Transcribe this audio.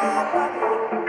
Bye.